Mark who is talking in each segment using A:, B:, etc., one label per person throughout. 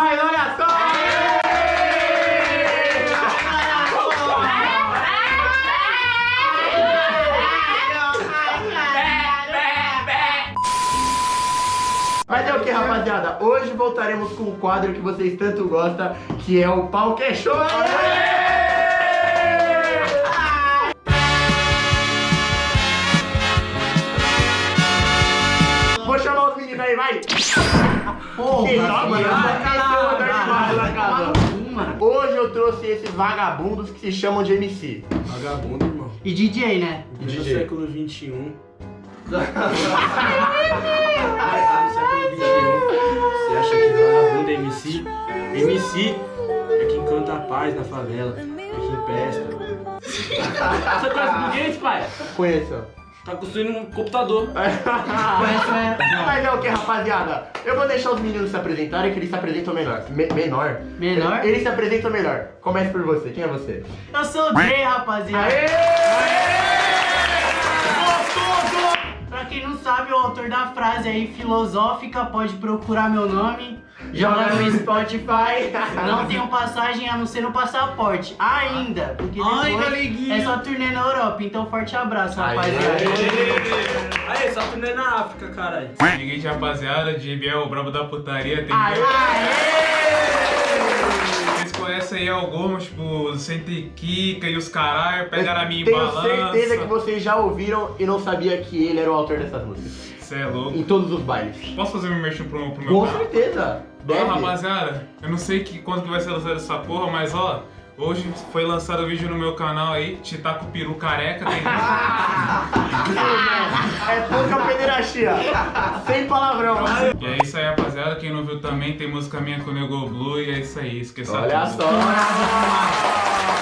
A: Mas olha só! Mas é o que, rapaziada? Hoje voltaremos com o quadro que vocês tanto gostam, que é o Pau que aí, vai!
B: Vai No cu, mano.
A: Hoje eu trouxe esses vagabundos que se chamam de MC.
C: Vagabundo, irmão.
B: E DJ, né?
C: No
A: DJ.
C: século XXI. no século XXI. Você acha que vagabundo é MC? MC é quem canta a paz na favela. É quem presta. Você conhece Gates, pai?
A: Conheço.
C: Tá construindo um computador.
B: Né?
A: Mas é o que, rapaziada? Eu vou deixar os meninos se apresentarem, que eles se apresentam melhor. Me- menor?
B: Menor?
A: Eles se apresentam melhor. Comece por você. Quem é você?
B: Eu sou o Jay, rapaziada.
A: Gostoso!
B: Pra quem não sabe, o autor da frase aí filosófica pode procurar meu nome. Joga no Spotify. Não tenho passagem a não ser no passaporte. Ainda. Porque
D: Ai,
B: depois
D: galeguinho.
B: é só turnê na Europa. Então, forte abraço,
A: Aê.
B: rapaziada.
C: Aí, só turnê na África, caralho.
D: Seguinte, rapaziada, JB é o brabo da putaria. Tem
A: Aê!
D: Vocês conhecem aí alguns, tipo, Sente Kika e os caralho, pegaram a minha
A: Tenho
D: balança.
A: certeza que vocês já ouviram e não sabia que ele era o autor dessas músicas.
D: Cê é louco.
A: Em todos os bailes.
D: Posso fazer meu merchan pro, pro meu
A: Com certeza. Deve.
D: rapaziada, eu não sei que, quando que vai ser lançado essa porra, mas ó, hoje foi lançado o vídeo no meu canal aí, Titaco Peru Careca, tem...
A: É pouca pederastia. Sem palavrão.
D: E é isso aí, rapaziada, quem não viu também, tem música minha com o Nego Blue, e é isso aí, esqueça
A: Olha
D: tudo.
A: só.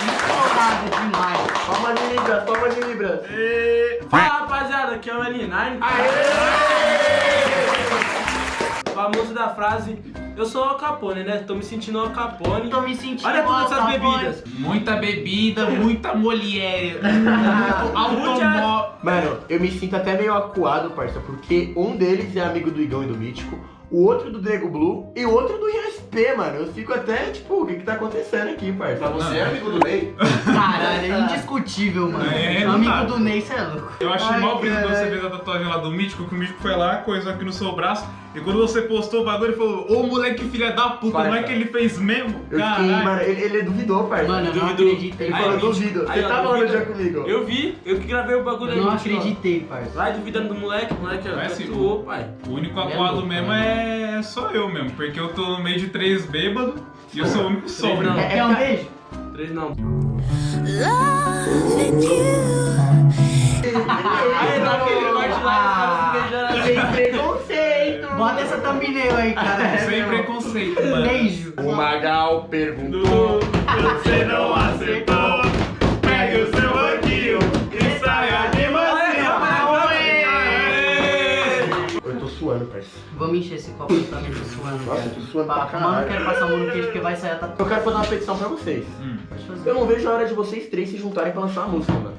B: Empolgado demais.
A: Palma de libras, palma de libras.
C: Fala, rapaziada, aqui é o L9. Famoso da frase, eu sou o Al Capone, né? Tô me sentindo Al Capone.
B: Tô me sentindo
C: Olha todas essas
B: tá
C: bebidas.
D: Muita bebida, muita mulher, automóvel...
A: Mano, eu me sinto até meio acuado, parça, porque um deles é amigo do Igão e do Mítico, o outro do Nego Blue e o outro do ISP, mano. Eu fico até, tipo, o que que tá acontecendo aqui, parça?
E: Você é amigo do Ney?
B: Caralho, é indiscutível, mano.
D: É, não
B: Amigo
D: dá.
B: do Ney, cê é louco.
D: Eu acho
B: Ai,
D: mal brisa quando você fez a tatuagem lá do Mítico, que o Mítico foi lá, coisou aqui no seu braço, e quando você postou o bagulho, ele falou, ô moleque filha da puta, não é que ele fez mesmo?
A: Eu fiquei,
D: Caralho.
A: mano, ele, ele duvidou, parça.
B: Mano, eu não
C: Duvidou.
B: acreditei.
A: ele
C: Aí,
A: falou,
C: Mítico.
A: duvido. Você
C: Aí, ó,
A: tava no
C: duvida.
A: dia comigo.
C: Eu vi, eu que gravei o bagulho
B: Eu não
C: aí. Mítico, ó.
B: acreditei, parça.
C: Vai duvidando do moleque, o moleque
D: Vai se-
C: tatuou, pai.
D: O único
B: É
D: aquado
B: louco,
D: mesmo é só eu mesmo, porque eu tô no meio de três bêbados e eu sou o único sóbrio.
C: não.
A: É,
B: Quer um beijo?
C: Três não.
F: Loving you
C: corte lá, os caras se beijando
A: Sem
C: assim.
A: preconceito.
B: Bota essa thumbnail aí, cara.
D: Sem preconceito, mano.
B: Beijo.
A: O Magal perguntou.
D: Você não acertou, pegue o seu banquinho e saia de
A: Eu tô suando, parça.
B: Vamos encher esse copo tô suando.
A: Nossa,
B: cara.
A: eu tô suando pra
B: Mano, quero passar a mão no queijo porque vai sair a tatu.
A: Eu quero fazer uma petição pra vocês.
D: Hum.
A: Eu não vejo a hora de vocês três se juntarem pra lançar uma música, mano.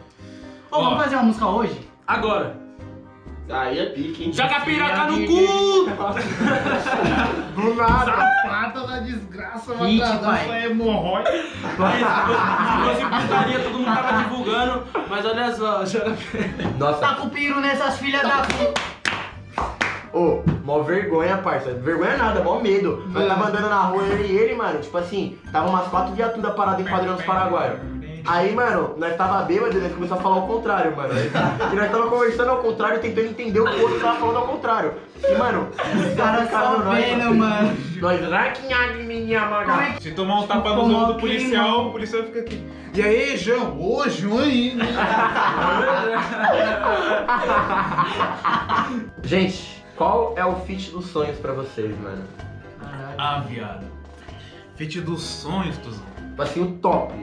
B: Ô, vamos
D: Ó.
B: fazer uma música hoje?
C: Agora.
A: Aí é pique, hein?
C: Joga a piroca no cu!
A: Do nada.
D: Prata da desgraça, matar
B: pai.
D: essa hemorroide.
C: Aí, se fosse putaria, todo mundo tava divulgando. Mas olha só, joga
A: Nossa,
B: Tá com o piro nessas filhas da puta.
A: ô, mó vergonha, parça. Vergonha nada, mó medo. Nós
B: Mano.
A: tava andando na rua, eu e ele, mano. Tipo assim, tava umas quatro viaturas paradas enquadrando os paraguaios. Aí, mano, nós tava bêbado e nós começamos a falar ao contrário, mano. E nós tava conversando ao contrário, tentando entender o que o outro tava falando ao contrário. E, mano,
B: Os caras só vendo, mano.
A: Nós, raquinha de minha maga.
B: que-
D: Se tomar um tapa no ombro do policial, o policial fica aqui. E aí, João? Ô, João aí, né?
A: Gente, qual é o feat dos sonhos pra vocês, mano?
D: Ah, viado. Feat dos sonhos, Tuzão.
A: Tipo assim, o top.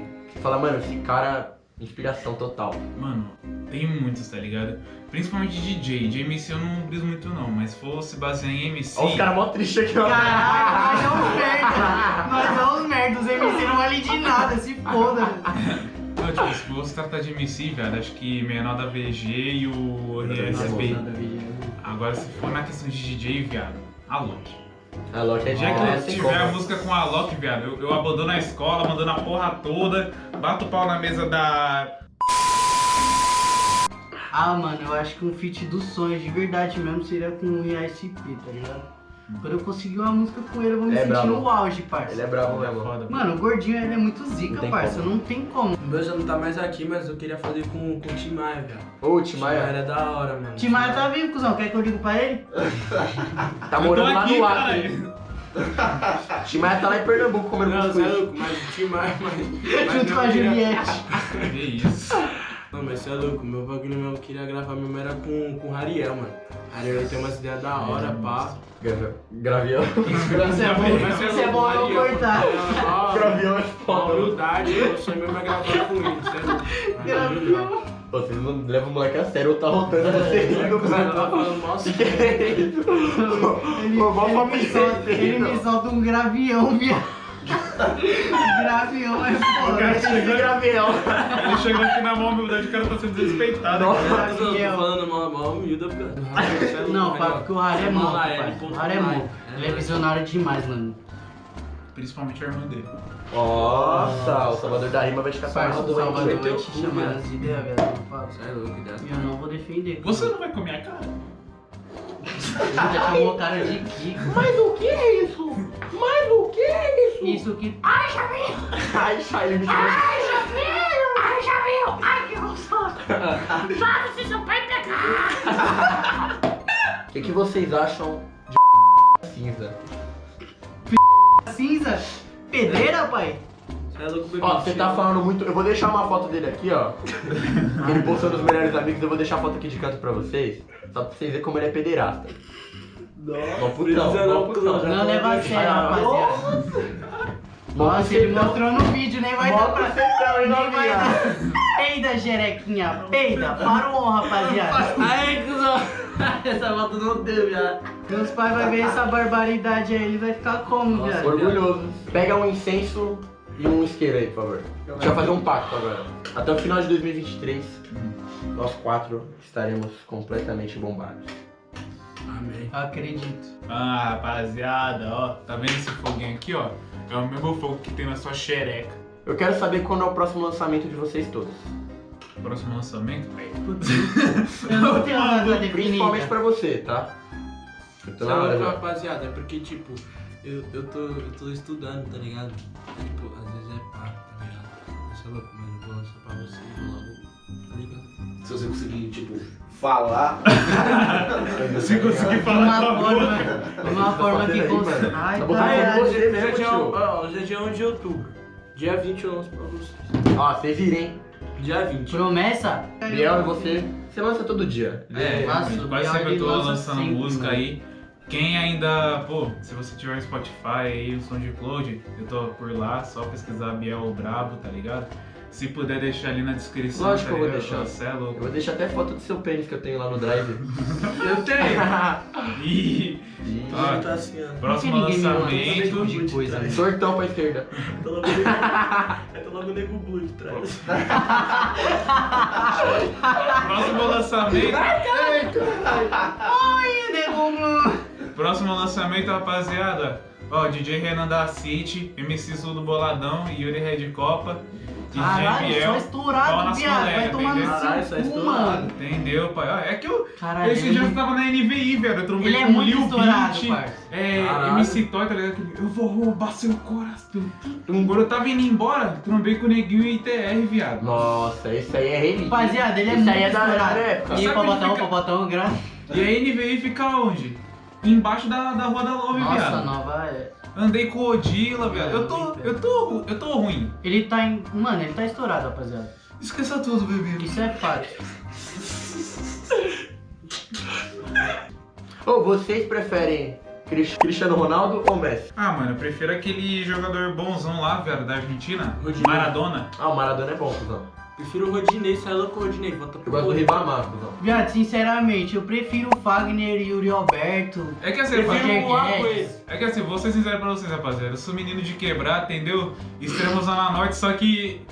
A: Você fala, mano, esse cara, inspiração total.
D: Mano, tem muitos, tá ligado? Principalmente DJ. De MC eu não briso muito não, mas se fosse basear em MC...
A: Olha os caras mó tristes aqui, ó.
B: Caralho, nós é uns merda. Nós é uns merda. Os MC não valem de nada, se foda.
D: Não, tipo, se fosse tratar de MC, velho, acho que menor da VG e o RSB. Agora, se for na questão de DJ, viado, alô.
A: A Loki é
D: Já
A: de
D: que eu
A: sem
D: tiver a música com a Loki, viado, eu, eu abandono a escola, mandando a porra toda, bato o pau na mesa da.
B: Ah, mano, eu acho que um feat dos sonhos de verdade mesmo seria com o ISP, tá ligado? Quando eu conseguir uma música com ele, eu vou me
A: É
B: sentir
A: brabo.
B: no auge, parça.
A: Ele é brabo mesmo.
D: Foda.
B: Mano, o gordinho ele é muito
A: Não
B: zica,
A: tem
B: parça.
A: como.
B: Não tem como.
C: O meu já não tá mais aqui, mas eu queria fazer com, com o Tim Maia, velho.
A: Ô,
C: Tim Maia
A: Timaya,
C: é da hora, mano.
B: Timaya tá vivo, cuzão. Quer que eu ligo pra ele?
A: tá morando lá
D: aqui,
A: no Acre.
D: caralho.
A: Timaya tá lá em Pernambuco comendo
C: Não, você é louco, mas o Tim Maia,
B: Junto com a Juliette.
D: Que isso.
C: Mas você é louco, meu bagulho mesmo, eu queria gravar mesmo era com, com o Rariel, mano. Rariel ele tem umas ideias da hora, pá.
A: Gra- Gravião.
B: Isso é bom,
C: Mas você
B: isso é bom eu cortar.
C: mano, é uma-
A: Gravião é foda.
C: humildade, meu sonho mesmo é gravar com ele, você é louco.
B: Gravião.
A: Pô, Vocês não levam o moleque a sério, eu tá rotando você
C: É,
A: rindo,
C: o cara tá falando, nossa,
A: Que é?
B: Ele, ele, solta, ele
A: não.
B: me solta um gravião, viado. gravião é foda.
A: Esse gravião.
D: Ele chegou aqui na mão, humildade, o cara tá sendo desrespeitado.
A: Nossa.
D: cara.
C: eu tô falando mal, mal humilde, é
B: Não, pá, porque o Rara é parça.
C: ponto
B: O Rara é monstro. Ele é visionário demais, mano.
D: Principalmente a irmã dele.
A: Nossa, o Salvador da Rima vai ficar
B: Parça, o
A: doente.
B: Salvador vai te
C: o
B: chamar as ideias, velho.
C: Você é louco.
B: E eu não vou defender.
D: Você não vai comer a cara?
B: Já chamou o cara de Kiko.
A: Mas o que é isso? Mas o que é isso?
B: Isso que.
A: Ai, Chay, ele me chamou. O que, que vocês acham de cinza?
B: Cinza? Pedreira, pai?
C: Você é louco.
A: Ó, você tá falando muito. Eu vou deixar uma foto dele aqui, ó. Ele postou nos melhores amigos, eu vou deixar a foto aqui de canto pra vocês. Só pra vocês verem como ele é pederasta. Mó putão,
C: não,
A: putão.
C: cuzão.
B: Não leva a sério, rapaziada. Nossa, ele mostrou no vídeo, nem vai dar pra.
A: bucetão, hein,
B: Nem vai dar. Peida, jerequinha, peida. Parou, rapaziada.
C: Aí, cuzão. Essa foto não deu, já.
B: Meus pais vão ver essa barbaridade aí, ele vai ficar como,
C: Nossa,
B: viado?
A: Orgulhoso. Pega um incenso e um isqueiro aí, por favor. A gente vai fazer um pacto agora. Até o final de 2023, nós quatro estaremos completamente bombados.
C: Amém.
B: Acredito.
D: Ah, rapaziada, ó. Tá vendo esse foguinho aqui, ó? É o mesmo fogo que tem na sua xereca.
A: Eu quero saber quando é o próximo lançamento de vocês todos.
D: Próximo lançamento?
B: Eu não tenho nada
A: Principalmente pra você, tá? Eu tô
C: Você
A: na
C: é
A: hora
C: louco,
A: já.
C: rapaziada, é porque, tipo, eu, eu, tô, eu tô estudando, tá ligado? Tipo, às vezes é pá, tá ligado? Você é louco, eu vou lançar pra você e vou logo, tá ligado?
E: Se você conseguir, tipo, falar.
D: Se conseguir falar
B: uma
D: com a boca.
B: forma, de uma forma que
A: aí,
B: consegue.
A: mano?
B: Ai,
A: Tá botando
C: hoje,
A: mesmo,
C: é dia,
A: tio.
C: ó, hoje é dia 1 de outubro. Dia 20 eu lanço pra vocês.
A: Ó, você vira, hein?
C: Dia 20.
B: Promessa?
A: Biel você, você lança todo dia.
D: É, quase sempre
B: Biel,
D: eu tô
B: ele lança
D: lançando música
B: mano.
D: aí. Quem ainda, pô, se você tiver Spotify aí, o SoundCloud, eu tô por lá, só pesquisar Biel Brabo, tá ligado? Se puder deixar ali na descrição,
A: Lógico
D: tá
A: que eu vou deixar.
D: Você é
A: Eu
D: louco.
A: vou deixar até foto do seu pênis que eu tenho lá no drive.
C: Eu tenho.
D: Ih, ó,
C: tá assim, ó.
D: próximo
B: esse tipo
D: lançamento.
B: de coisa, né?
A: Sortão pra esquerda.
C: Tá logo nego- tá logo nego blue de trás.
D: Próximo lançamento.
B: Ai, nego.
D: Próximo lançamento, rapaziada. Ó, DJ Renan da City, MC Sul do Boladão, Yuri Red Copa, DJ
B: Caralho,
D: Biel.
B: só estourado, viado. Vai tomar no
D: entendeu?
C: Caralho, só
B: seu cu,
C: estourado.
B: mano.
D: Entendeu, pai? Ó, É que eu.
B: Caralho,
D: Esse
B: ele
D: dia
B: é
D: eu tava na NVI, velho. Eu trombei
B: Ele é
D: com o
B: muito
D: Lil
B: estourado,
D: Beat, é,
C: Caralho.
D: MC Toy, tá ligado? Eu vou roubar seu coração. Quando eu tava indo embora, trombei com o Neguinho e ITR, viado.
A: Nossa, esse aí é relíquia.
B: Rapaziada, ele é
A: Esse
B: muito
A: aí é da
B: estourado. E aí,
D: Sabe
B: Popotão,
D: onde fica-
B: Popotão, gra...
D: E a NVI fica onde? Embaixo da, da Rua da Love,
B: Nossa,
D: viado.
B: nova é...
D: Andei com o Odila, viado. Eu tô, eu tô, eu tô ruim.
B: Ele tá em... Mano, ele tá estourado, rapaziada.
D: Esqueça tudo, bebê.
B: Isso é fato.
A: Ô, vocês preferem Cris- Cristiano Ronaldo ou Messi?
D: Ah, mano, eu prefiro aquele jogador bonzão lá, velho, da Argentina. Maradona.
A: Ah, o Maradona é bom, cuzão.
C: Prefiro o Rodinei, sai louco o Rodinei. Volta pro
A: Eu gosto do. Ribamar, cuzão.
B: Viado, sinceramente, eu prefiro o Fagner e o Yuri Alberto.
D: É que assim,
C: Prefiro o
B: Guedes.
D: É que assim, vou ser sincero pra vocês, rapaziada. Eu sou menino de quebrar, entendeu? Extremo Zona Norte, só que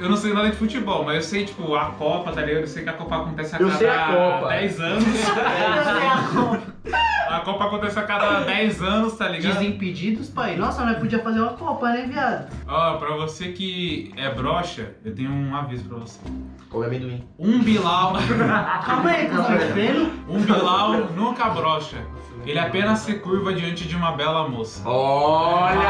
D: eu não sei nada de futebol, mas eu sei, tipo, a Copa, tá ligado? Eu sei que a Copa acontece a
A: Eu
D: cada
A: sei a Copa.
D: 10 anos.
B: Eu sei a Copa.
D: A Copa acontece a cada 10 anos, tá ligado?
B: Desimpedidos, pai. Nossa, nós podia fazer uma copa, né, viado?
D: Ó, pra você que é broxa, eu tenho um aviso pra você.
A: Come amendoim.
D: Um Bilal,
B: Calma aí, cuzão, tá vendo?
D: um Bilal nunca brocha. Ele apenas se curva diante de uma bela moça.
B: De
A: Olha!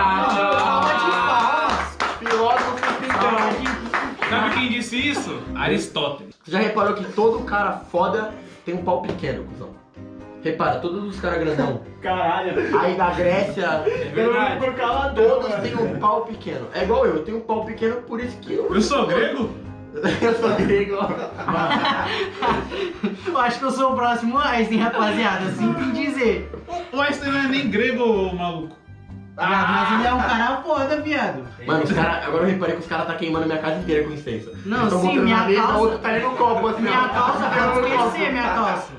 B: palmas.
A: Filósofo então.
D: Sabe quem disse isso? Aristóteles.
A: Você já reparou que todo cara foda tem um pau pequeno, cuzão? Repara, todos os caras grandão
C: Caralho.
A: aí da Grécia,
C: É verdade.
B: Por causa
A: todos têm um pau pequeno. É igual eu, eu tenho um pau pequeno, por isso que eu.
D: Eu sou grego?
A: eu sou grego.
B: Eu acho que eu sou o próximo Einstein, rapaziada. Sinto em dizer.
D: O Einstein não é nem grego, ô maluco.
B: Viado, mas ele é um cara foda, viado.
A: Mano, os cara, agora eu reparei que os caras tá queimando minha casa inteira com incenso.
B: Não,
A: Eles
B: sim, minha
A: mesa,
B: calça-
A: o outro tá ali no copo, assim,
B: Minha
A: ó.
B: calça pode esquecer, minha calça.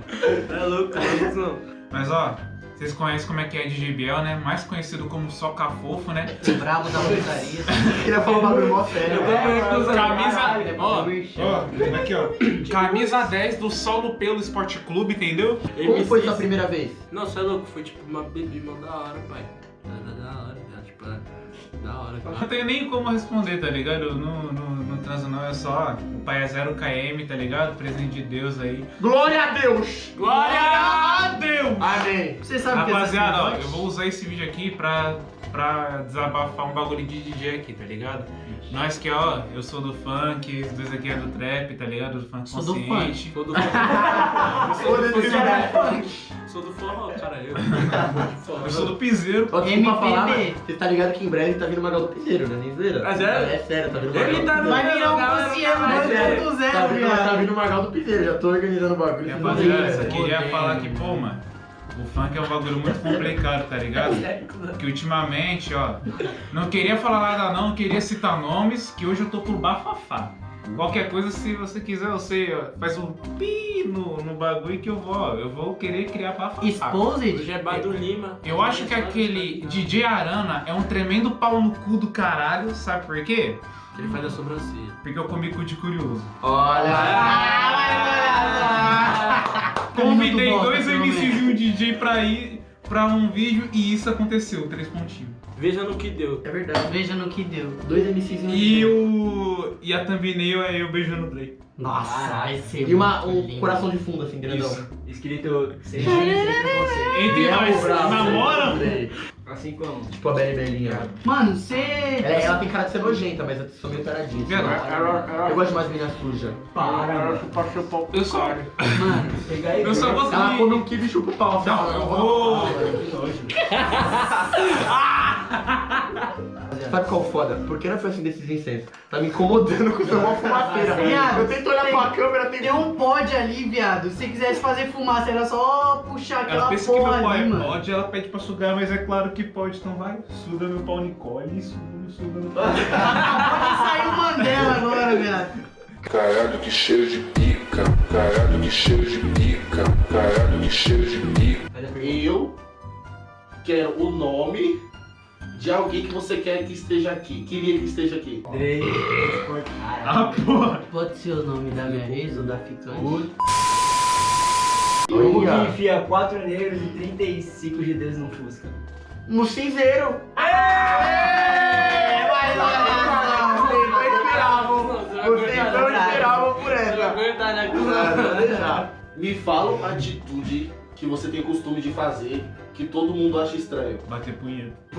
C: É louco, é isso não.
D: Mas ó, vocês conhecem como é que é DJ Biel, né? Mais conhecido como Soca Fofo, né?
B: O brabo da putaria.
A: Queria falar um bagulho mó sério.
D: Camisa.
B: Caralho,
D: Ó, ó, aqui ó. Camisa 10 do Solo Pelo Esporte Clube, entendeu?
A: Como foi sua primeira vez?
C: Não, você é louco, foi tipo uma bebê mó da hora, pai. Hora,
D: Não
C: cara.
D: tenho nem como responder, tá ligado? Eu não, não, não transo não, é só o pai é 0 km, tá ligado? Presente de Deus aí.
A: Glória a Deus!
D: Glória a Deus!
A: Amém!
B: Você sabe que
D: Rapaziada, ó, eu vou usar esse vídeo aqui pra, pra desabafar um bagulho de DJ aqui, tá ligado? Nós que, ó, eu sou do funk, os dois aqui é do trap, tá ligado? Do funk
B: Sou do
D: consciente.
C: Sou do
A: Foda-se, né?
C: Sou do forró, cara. Eu.
D: Eu sou do piseiro.
A: Ó, desculpa
B: MPB.
A: falar, mas você tá ligado que em breve tá vindo o Magal do Piseiro, né? Nem zoeira.
C: Ah, sério?
A: É sério, tá vindo o
C: Ele tá
A: do.
B: Vai virar um
C: Galera,
B: Luciano
C: galera,
A: É sério.
B: 2.0,
A: Tá vindo, tá
B: viado.
A: vindo o Magal do Piseiro, já tô organizando o bagulho.
D: Rapaziada, só queria
B: Odeio.
D: falar que, pô, mano, o funk é um bagulho muito complicado, tá ligado? Que ultimamente, ó, não queria falar nada não, queria citar nomes, que hoje eu tô por bafafá. Qualquer coisa, se você quiser, eu sei, ó, faz um pi no, no bagulho que eu vou, ó, eu vou querer criar bafafá.
B: Exposed?
C: Hoje é Bado Lima.
D: Eu acho que aquele DJ Arana é um tremendo pau no cu do caralho, sabe por quê?
C: Ele faz a sobrancelha.
D: Porque eu comi cu de curioso.
A: Olha!
D: Convidei
B: Como tu
D: dois
B: gosta,
D: MCs e um DJ pra ir pra um vídeo e isso aconteceu, três pontinhos.
C: Veja no que deu.
A: É verdade.
B: Veja no que deu.
A: Dois MCs
D: E o. E a thumbnail é eu beijando o Drake.
B: Nossa, ser
A: E uma, um
B: lindo.
A: coração de fundo, assim, grandão.
D: Isso.
G: Escrito.
D: Entre nós,
A: Bravo,
D: namoram?
G: Assim como.
A: Tipo a Beli Belinha.
B: Mano, você.
A: Ela, ela tem cara de ser nojenta, mas eu sou meio taradinha. assim.
D: Viado,
A: Eu gosto de mais meninas sujas.
G: Para,
D: Eu só.
B: Mano,
G: Pegar aí.
D: Eu só gosto
A: Ela
D: de.
A: come um kibe e chupa o pau. assim,
D: Não,
A: ó.
D: eu vou.
A: Sabe qual é o foda? Por que não foi assim desses incensos? Tá me incomodando com o seu mó fumaceira.
B: Viado,
A: Eu tento olhar
B: tem-
A: pra câmera, tem
B: tem um pod ali, viado. Se quisesse fazer fumaça, era só puxar
D: Ela
B: aquela
D: pensa que meu
B: porra
D: pau
B: ali,
D: é
B: mano.
D: pode, ela pede pra sugar, mas é claro que pode, então vai. Suga meu pau Nicole, suga, suga meu pau.
B: Acabou de sair o Mandela agora, viado.
H: Caralho, que cheiro de pica. Caralho, que cheiro de pica. Caralho, que cheiro de pica.
E: Eu quero o nome de alguém que você quer que esteja aqui. Queria que esteja aqui.
G: Drake.
D: Ah, porra.
B: Pode ser o nome da minha ex ou da ficante?
G: Como que enfia 4 negros e 35 GDs no Fusca?
A: No cinzeiro. É, vai lá. Vocês não esperavam. Vocês não esperavam por essa.
C: Né?
A: Ah.
E: Me fala uma atitude que você tem costume de fazer que todo mundo acha estranho.
D: Bater punheta.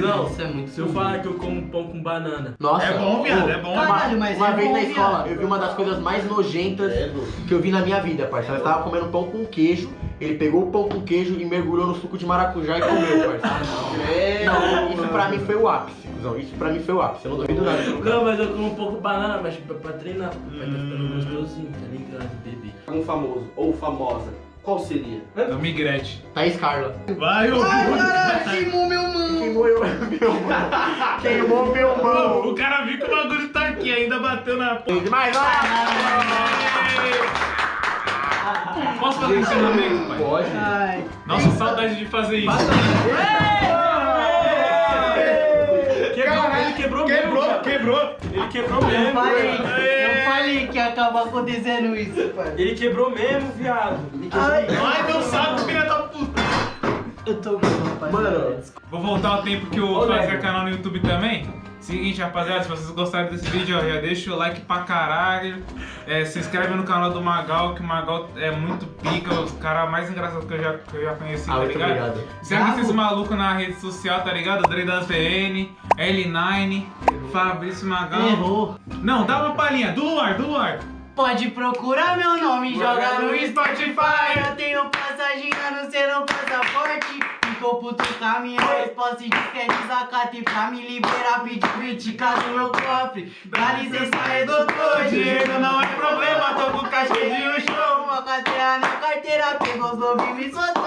C: Não,
B: Isso é muito
C: se eu falar que eu como pão com banana.
A: Nossa.
D: É bom, viado, é bom.
B: Caralho, mas
A: Uma
B: é
A: vez
B: bom,
A: na
B: viado.
A: escola, eu vi uma das coisas mais nojentas
E: Credo.
A: que eu vi na minha vida, parceiro. Ela tava comendo pão com queijo, ele pegou o pão com queijo e mergulhou no suco de maracujá e comeu, parceiro. Não, isso pra mim foi o ápice, cuzão. Isso pra mim foi o ápice, eu não duvido nada.
C: Não, mas eu como um pouco banana, mas pra, pra treinar. Vai tá ficando gostosinho, tá ligado, bebê?
E: Um famoso ou famosa. Qual seria?
D: Eu migrete.
A: Thaís Carla.
D: Vai, ô.
B: Ai, caralho, queimou meu mão.
A: Queimou eu, meu mão. Queimou meu
D: Ô,
A: mão.
D: O cara viu que o bagulho tá aqui, ainda bateu na porta.
A: Mas vai!
D: Posso fazer ensinamento, pai?
A: Pode.
B: Ai.
D: Nossa, saudade de fazer isso.
C: Quebrou, ele quebrou,
D: Quebrou,
C: mesmo,
D: quebrou
C: quebrou, ele quebrou mesmo.
B: Falei que ia acabar acontecendo isso, pai.
C: Ele quebrou mesmo, viado.
B: Ai,
D: Ai, meu saco, filha da puta.
B: eu tô com rapaziada.
A: Mano,
D: Vou voltar ao tempo que eu fazia canal no YouTube também. Seguinte, rapaziada, se vocês gostaram desse vídeo, ó, já deixa o like pra caralho. É, se inscreve no canal do Magal, que o Magal é muito pica, os caras mais engraçados que eu já, que eu já conheci,
A: ah,
D: tá
A: muito
D: ligado?
A: obrigado.
D: Segue
B: Bravo.
D: esses malucos na rede social, tá ligado? Dre das VN, L9, Fabrício Magal.
B: Errou.
D: Não, dá uma palhinha, do Luar, do Luar.
B: Pode procurar meu nome, joga no
D: Spotify.
B: Eu tenho passagem anunciando no passaporte. Ficou puto com a minha resposta e que é desacato. E pra me liberar, pedi 20k no meu cofre. Dá licença aí, doutor. Dinheiro não é problema, tô com caixa de um show. Uma carteira na carteira, pegou os lobos e me soltou.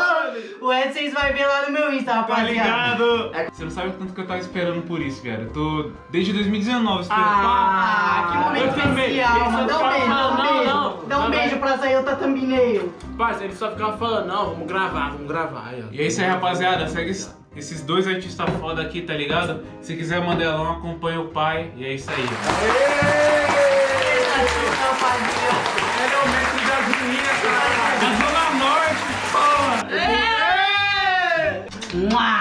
B: O S6 vai ver lá no meu Insta,
D: Tá
B: rapaziada.
D: ligado? Você não sabe o tanto que eu tava esperando por isso, velho. Eu tô desde 2019 esperando.
B: Ah, que momento especial, mano.
C: só
B: Dá um beijo, dá um beijo. Dá um pra sair outra thumbnail.
C: Parça, ele só ficava falando, não, vamos gravar, vamos gravar.
D: E é isso aí, rapaziada. Segue es- esses dois artistas foda aqui, tá ligado? Se quiser mandelão, acompanha o pai. E é isso aí.
C: É o mestre das meninas, cara.
D: Da Zona Norte, porra!
B: Mua!